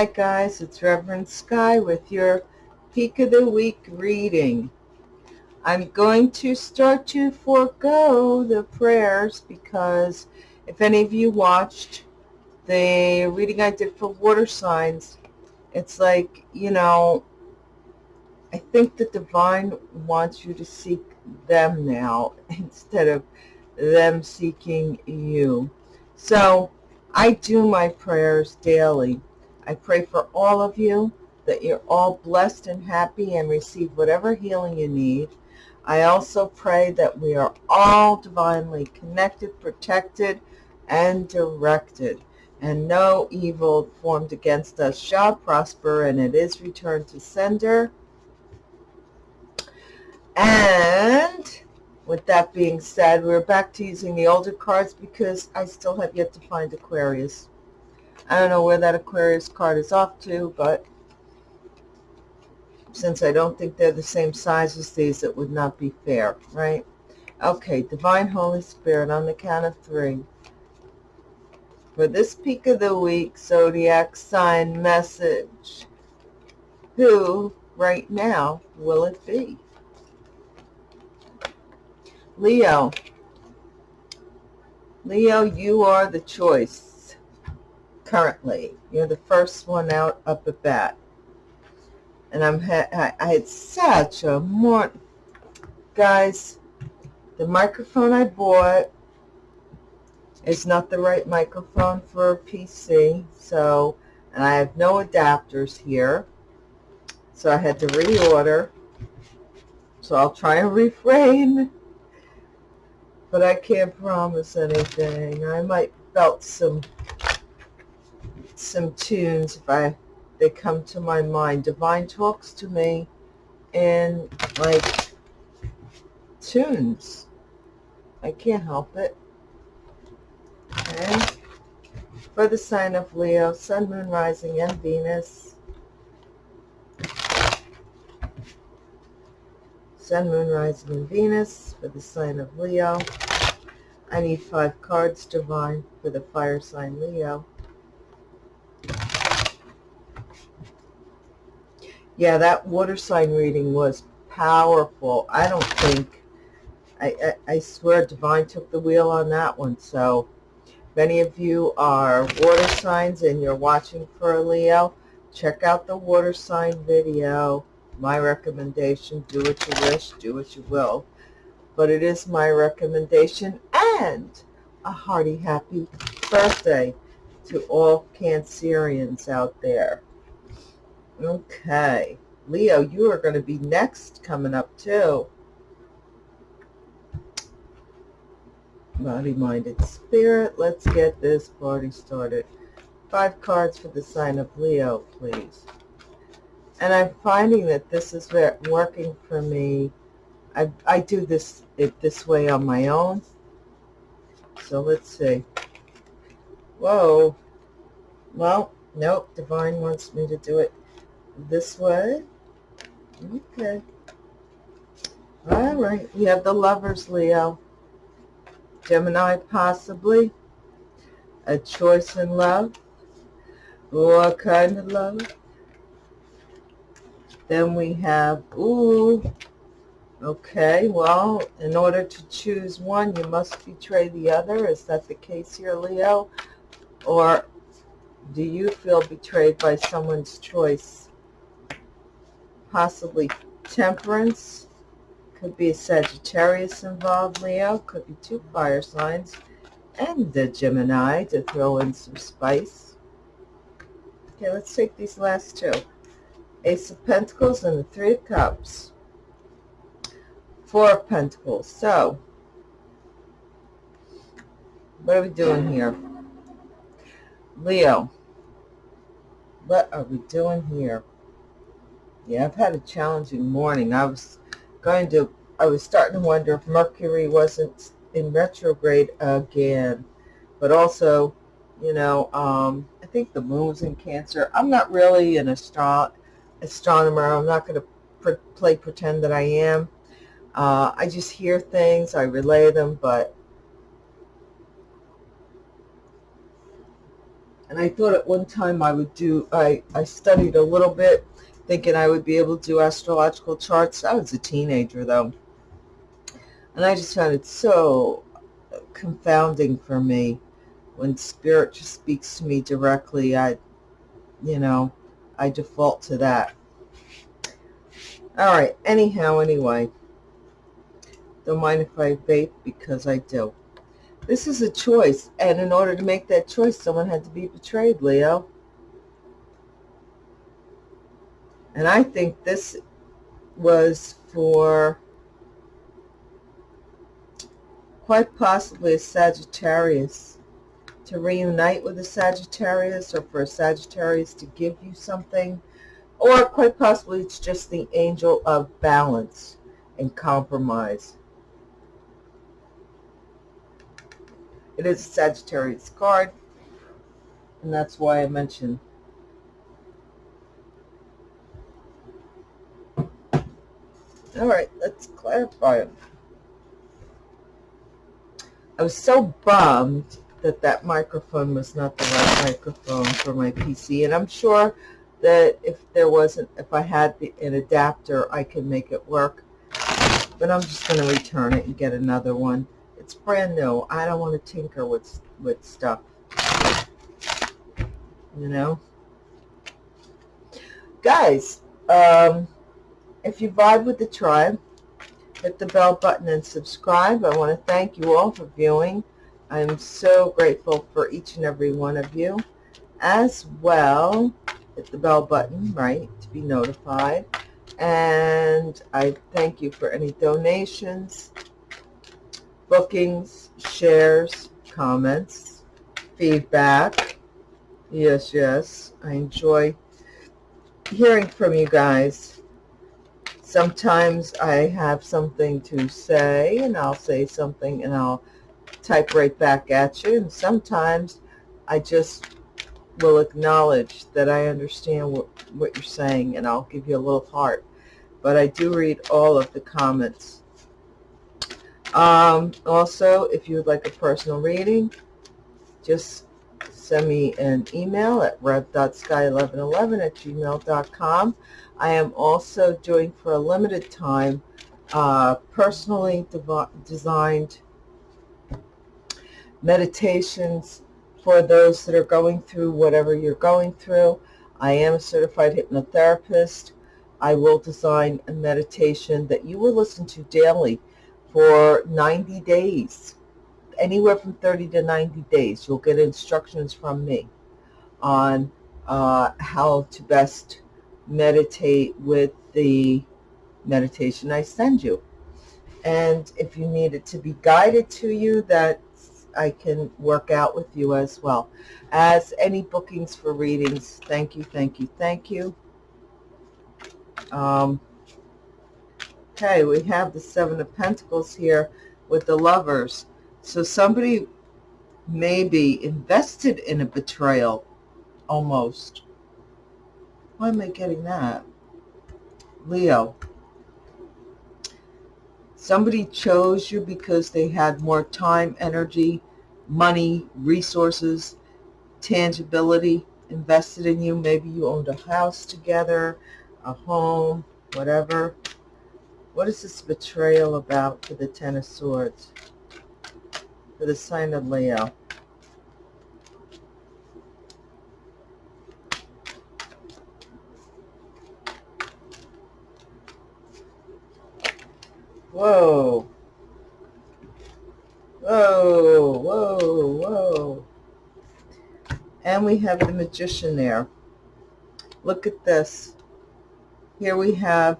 Hi guys, it's Reverend Sky with your Peak of the Week reading. I'm going to start to forego the prayers because if any of you watched the reading I did for water signs, it's like, you know, I think the divine wants you to seek them now instead of them seeking you. So I do my prayers daily. I pray for all of you that you're all blessed and happy and receive whatever healing you need. I also pray that we are all divinely connected, protected, and directed, and no evil formed against us shall prosper, and it is returned to sender. And with that being said, we're back to using the older cards because I still have yet to find Aquarius. I don't know where that Aquarius card is off to, but since I don't think they're the same size as these, it would not be fair, right? Okay, Divine Holy Spirit, on the count of three. For this peak of the week, zodiac sign message. Who, right now, will it be? Leo. Leo, you are the choice currently. You're the first one out up at bat. And I'm I, I had such a more guys, the microphone I bought is not the right microphone for a PC. So, and I have no adapters here. So I had to reorder. So I'll try and refrain but I can't promise anything. I might belt some some tunes if I they come to my mind. Divine talks to me in like tunes. I can't help it. Okay. For the sign of Leo, Sun, Moon, Rising, and Venus. Sun, Moon, Rising, and Venus for the sign of Leo. I need five cards, Divine, for the fire sign Leo. Yeah, that water sign reading was powerful. I don't think, I, I, I swear Divine took the wheel on that one. So if any of you are water signs and you're watching for a Leo, check out the water sign video my recommendation. Do what you wish, do what you will. But it is my recommendation and a hearty happy birthday to all Cancerians out there. Okay. Leo, you are going to be next coming up too. Body-minded spirit. Let's get this party started. Five cards for the sign of Leo, please and I'm finding that this is working for me. I, I do this it this way on my own. So let's see. Whoa. Well, nope. Divine wants me to do it this way. Okay. All right. We have the lovers, Leo. Gemini, possibly. A choice in love. What kind of love? Then we have, ooh, okay, well, in order to choose one, you must betray the other. Is that the case here, Leo? Or do you feel betrayed by someone's choice? Possibly temperance. Could be a Sagittarius involved, Leo. Could be two fire signs. And the Gemini to throw in some spice. Okay, let's take these last two. Ace of Pentacles and the Three of Cups. Four of Pentacles. So, what are we doing here? Leo, what are we doing here? Yeah, I've had a challenging morning. I was going to, I was starting to wonder if Mercury wasn't in retrograde again. But also, you know, um, I think the moon's in Cancer. I'm not really an astro astronomer. I'm not going to pre play pretend that I am. Uh, I just hear things, I relay them, but And I thought at one time I would do, I, I studied a little bit thinking I would be able to do astrological charts. I was a teenager though. And I just found it so confounding for me when spirit just speaks to me directly. I, you know, I default to that. All right. Anyhow, anyway. Don't mind if I vape because I do. This is a choice. And in order to make that choice, someone had to be betrayed, Leo. And I think this was for quite possibly a Sagittarius to reunite with a Sagittarius or for a Sagittarius to give you something or quite possibly it's just the angel of balance and compromise. It is a Sagittarius card, and that's why I mentioned All right, let's clarify it. I was so bummed that that microphone was not the right microphone for my PC, and I'm sure that if there wasn't, if I had the, an adapter, I could make it work. But I'm just going to return it and get another one. It's brand new. I don't want to tinker with, with stuff. You know? Guys, um, if you vibe with the tribe, hit the bell button and subscribe. I want to thank you all for viewing. I'm so grateful for each and every one of you. As well, hit the bell button, right, to be notified. And I thank you for any donations, bookings, shares, comments, feedback. Yes, yes, I enjoy hearing from you guys. Sometimes I have something to say and I'll say something and I'll type right back at you. And sometimes I just will acknowledge that I understand what, what you're saying and I'll give you a little heart. But I do read all of the comments. Um, also, if you would like a personal reading, just send me an email at rev.sky1111 at gmail.com. I am also doing for a limited time uh, personally designed meditations for those that are going through whatever you're going through. I am a certified hypnotherapist. I will design a meditation that you will listen to daily for 90 days, anywhere from 30 to 90 days. You'll get instructions from me on uh, how to best meditate with the meditation I send you. And if you need it to be guided to you, that I can work out with you as well. As any bookings for readings, thank you, thank you, thank you. Um, okay, we have the Seven of Pentacles here with the lovers. So somebody may be invested in a betrayal, almost. Why am I getting that? Leo. Somebody chose you because they had more time, energy, money, resources, tangibility invested in you. Maybe you owned a house together, a home, whatever. What is this betrayal about for the Ten of Swords? For the sign of Leo. Whoa. Whoa, whoa, whoa. And we have the magician there. Look at this. Here we have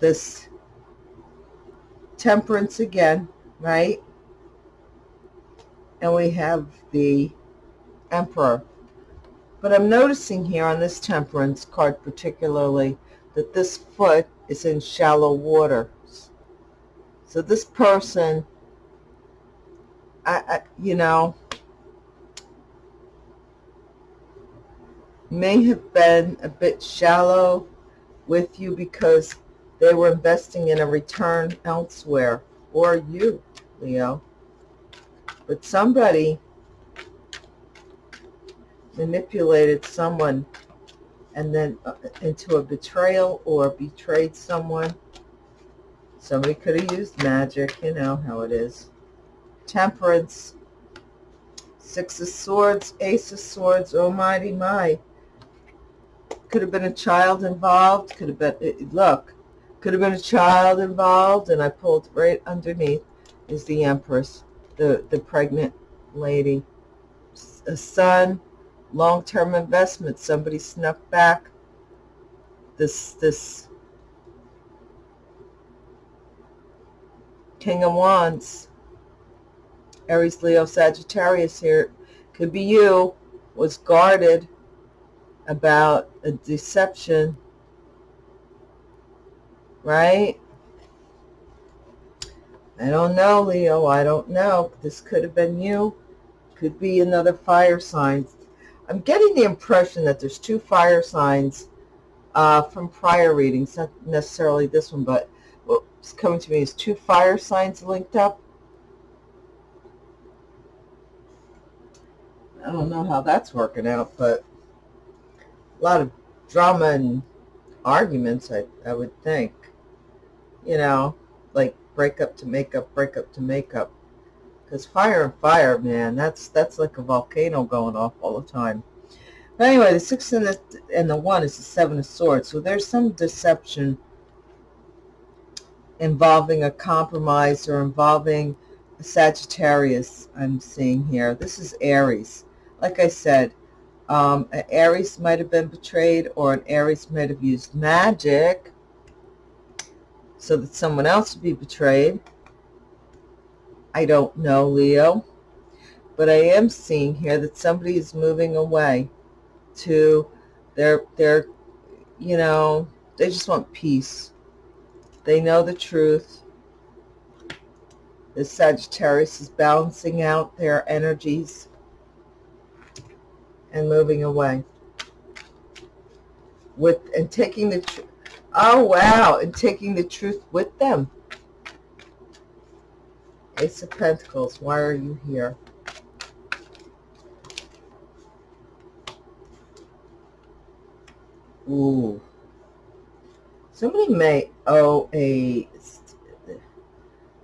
this temperance again, right? And we have the emperor. But I'm noticing here on this temperance card particularly that this foot is in shallow water. So this person, I, I, you know, may have been a bit shallow with you because they were investing in a return elsewhere, or you, Leo. But somebody manipulated someone and then uh, into a betrayal or betrayed someone. Somebody could have used magic, you know how it is. Temperance, Six of Swords, Ace of Swords, oh mighty my. Could have been a child involved, could have been, look, could have been a child involved, and I pulled right underneath is the Empress, the, the pregnant lady. A son, long-term investment. Somebody snuck back this this King of Wands. Aries, Leo, Sagittarius here. Could be you. Was guarded about a deception. Right? I don't know, Leo. I don't know. This could have been you. Could be another fire sign. I'm getting the impression that there's two fire signs uh, from prior readings, not necessarily this one, but what's coming to me is two fire signs linked up. I don't know how that's working out, but a lot of drama and arguments, I, I would think. You know, like breakup to makeup, breakup to makeup. Because fire and fire, man, that's that's like a volcano going off all the time. But anyway, the six and the, and the one is the seven of swords. So there's some deception involving a compromise or involving a Sagittarius I'm seeing here. This is Aries. Like I said, um, an Aries might have been betrayed or an Aries might have used magic so that someone else would be betrayed. I don't know, Leo. But I am seeing here that somebody is moving away to their, their, you know, they just want peace. They know the truth. The Sagittarius is balancing out their energies and moving away with and taking the Oh, wow. And taking the truth with them. Ace of Pentacles. Why are you here? Ooh. Somebody may owe a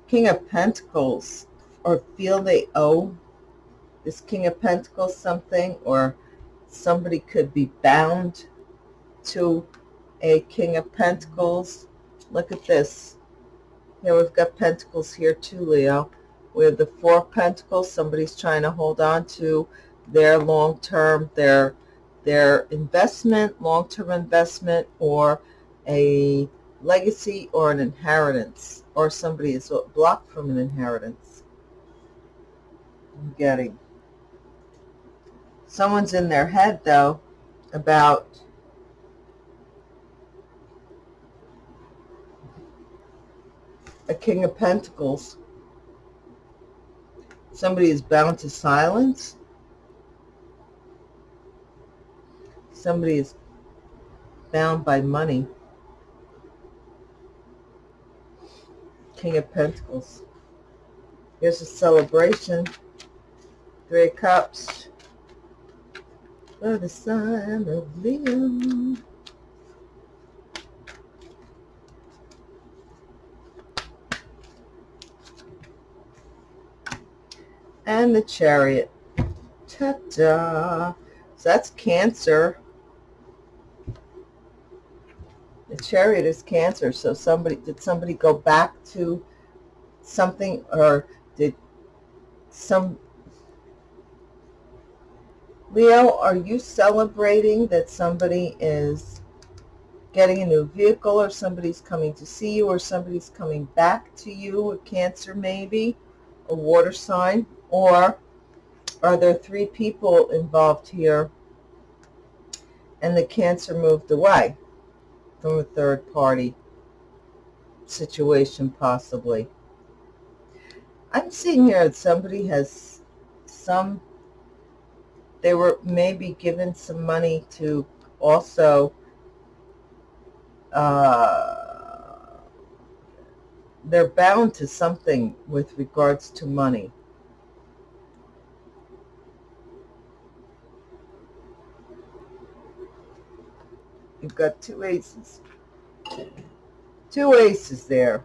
King of Pentacles or feel they owe this King of Pentacles something or somebody could be bound to a King of Pentacles. Look at this. Here we've got Pentacles here too, Leo. We have the Four Pentacles. Somebody's trying to hold on to their long-term, their their investment, long-term investment, or a legacy or an inheritance, or somebody is blocked from an inheritance. I'm getting. Someone's in their head, though, about a King of Pentacles. Somebody is bound to silence. Somebody is bound by money. King of Pentacles. Here's a celebration. Three Cups. For the sign of Leo. And the chariot. Ta-da! So that's Cancer. The chariot is Cancer. So somebody did somebody go back to something or did some Leo, are you celebrating that somebody is getting a new vehicle or somebody's coming to see you or somebody's coming back to you, a Cancer maybe, a water sign? Or are there three people involved here and the cancer moved away from a third party situation possibly? I'm seeing here that somebody has some, they were maybe given some money to also uh, they're bound to something with regards to money. You've got two aces. Two aces there.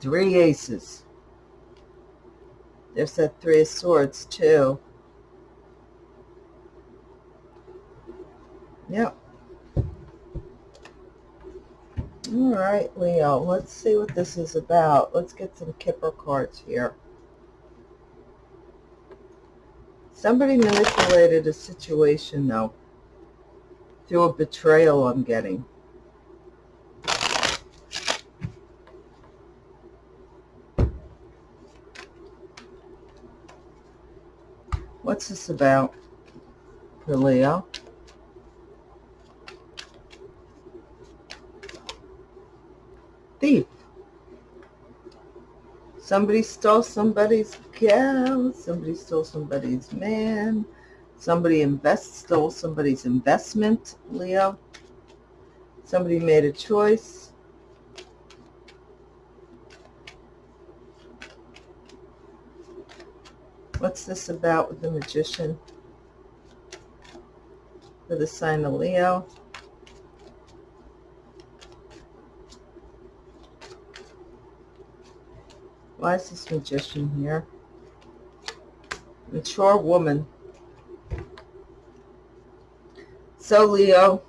Three aces. There's that three of swords too. Yep. All right, Leo, let's see what this is about. Let's get some Kipper cards here. Somebody manipulated a situation, though, through a betrayal I'm getting. What's this about for Leo? Thief. Somebody stole somebody's cow. Somebody stole somebody's man. Somebody invest stole somebody's investment, Leo. Somebody made a choice. What's this about with the magician? For the sign of Leo. Why is this magician here? Mature woman. So, Leo,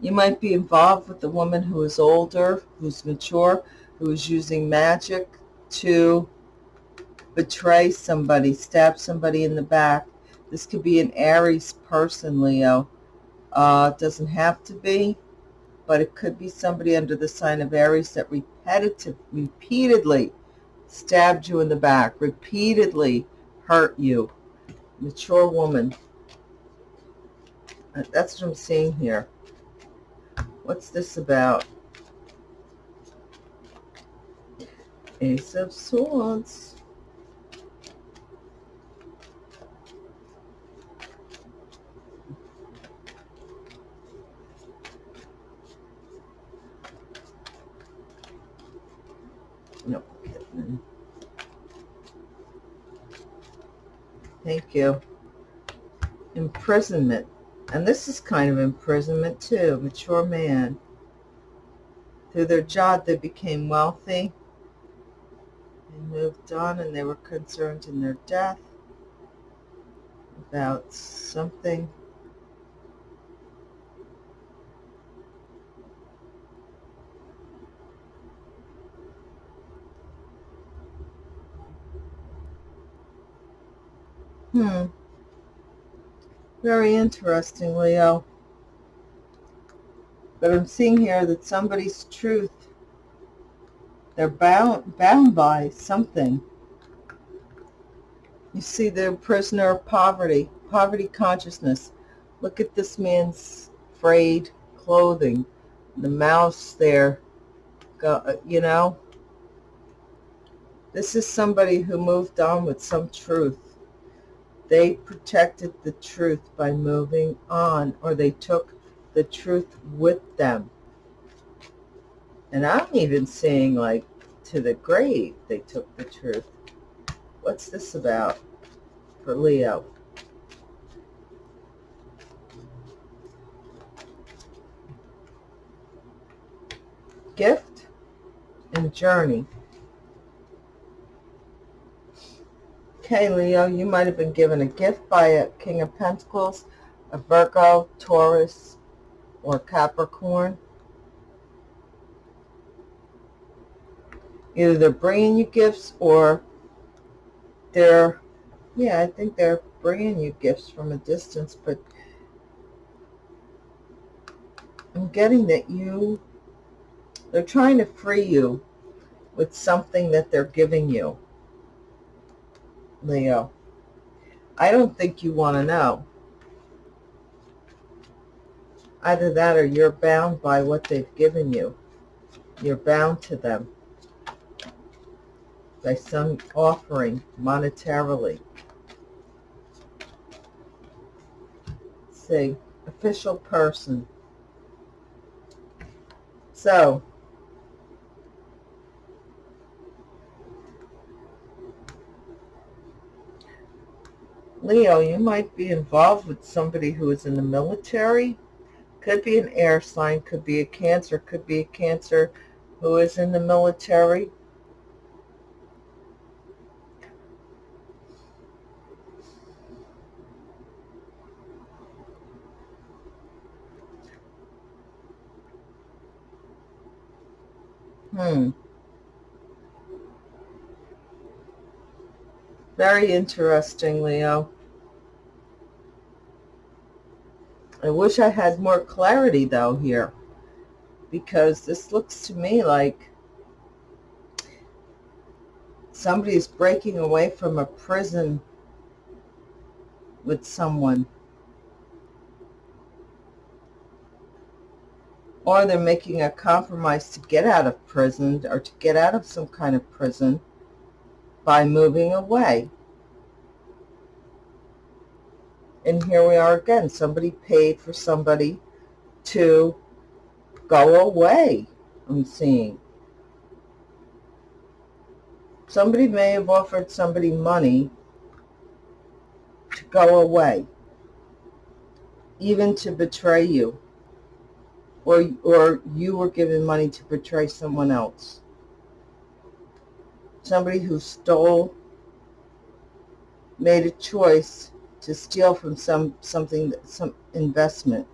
you might be involved with a woman who is older, who's mature, who is using magic to betray somebody, stab somebody in the back. This could be an Aries person, Leo. Uh, doesn't have to be, but it could be somebody under the sign of Aries that repetitive, repeatedly stabbed you in the back, repeatedly hurt you. Mature woman. That's what I'm seeing here. What's this about? Ace of Swords. Thank you. Imprisonment. And this is kind of imprisonment too. Mature man. Through their job, they became wealthy. They moved on and they were concerned in their death about something Hmm. Very interesting, Leo. But I'm seeing here that somebody's truth, they're bound, bound by something. You see, they're prisoner of poverty, poverty consciousness. Look at this man's frayed clothing. The mouse there, you know. This is somebody who moved on with some truth they protected the truth by moving on, or they took the truth with them. And I'm even seeing, like, to the grave, they took the truth. What's this about for Leo? Gift and journey. Okay, Leo, you might have been given a gift by a King of Pentacles, a Virgo, Taurus, or Capricorn. Either they're bringing you gifts or they're, yeah, I think they're bringing you gifts from a distance, but I'm getting that you, they're trying to free you with something that they're giving you. Leo. I don't think you want to know. Either that or you're bound by what they've given you. You're bound to them by some offering monetarily. see, official person. So, Leo, you might be involved with somebody who is in the military Could be an air sign, could be a Cancer, could be a Cancer who is in the military. Hmm. Very interesting, Leo. I wish I had more clarity, though, here. Because this looks to me like somebody is breaking away from a prison with someone. Or they're making a compromise to get out of prison or to get out of some kind of prison by moving away. And here we are again. Somebody paid for somebody to go away, I'm seeing. Somebody may have offered somebody money to go away, even to betray you, or, or you were given money to betray someone else somebody who stole, made a choice to steal from some something, some investment.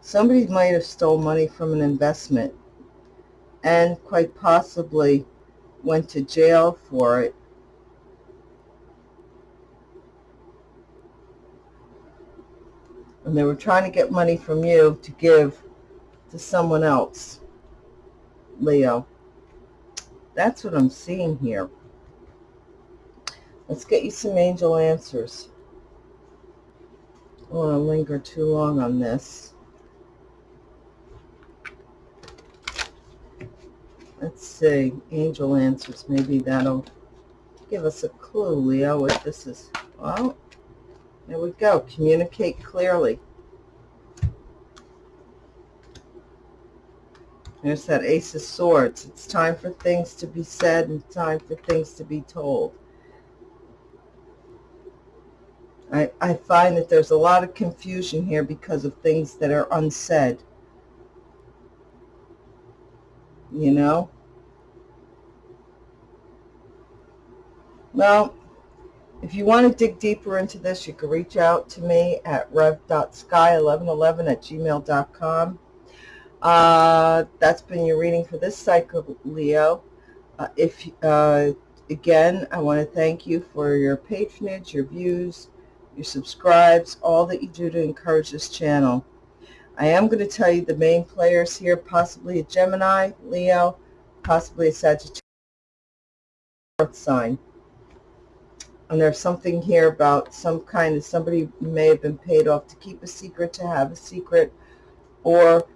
Somebody might have stole money from an investment and quite possibly went to jail for it. And they were trying to get money from you to give to someone else, Leo. That's what I'm seeing here. Let's get you some angel answers. I don't want to linger too long on this. Let's see. Angel answers. Maybe that'll give us a clue, Leo, what this is. Well, there we go. Communicate clearly. There's that Ace of Swords. It's time for things to be said and time for things to be told. I, I find that there's a lot of confusion here because of things that are unsaid. You know? Well, if you want to dig deeper into this, you can reach out to me at rev.sky1111 at gmail.com. Uh, that's been your reading for this cycle, Leo. Uh, if uh, Again, I want to thank you for your patronage, your views, your subscribes, all that you do to encourage this channel. I am going to tell you the main players here, possibly a Gemini, Leo, possibly a Sagittarius sign. And there's something here about some kind of somebody may have been paid off to keep a secret, to have a secret, or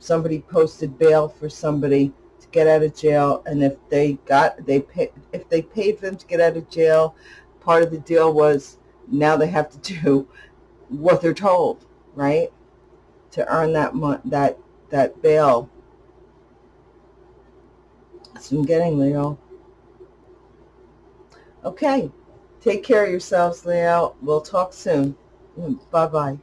somebody posted bail for somebody to get out of jail and if they got they pay if they paid them to get out of jail part of the deal was now they have to do what they're told right? To earn that that that bail. That's what I'm getting Leo. Okay. Take care of yourselves Leo. We'll talk soon. Mm, bye bye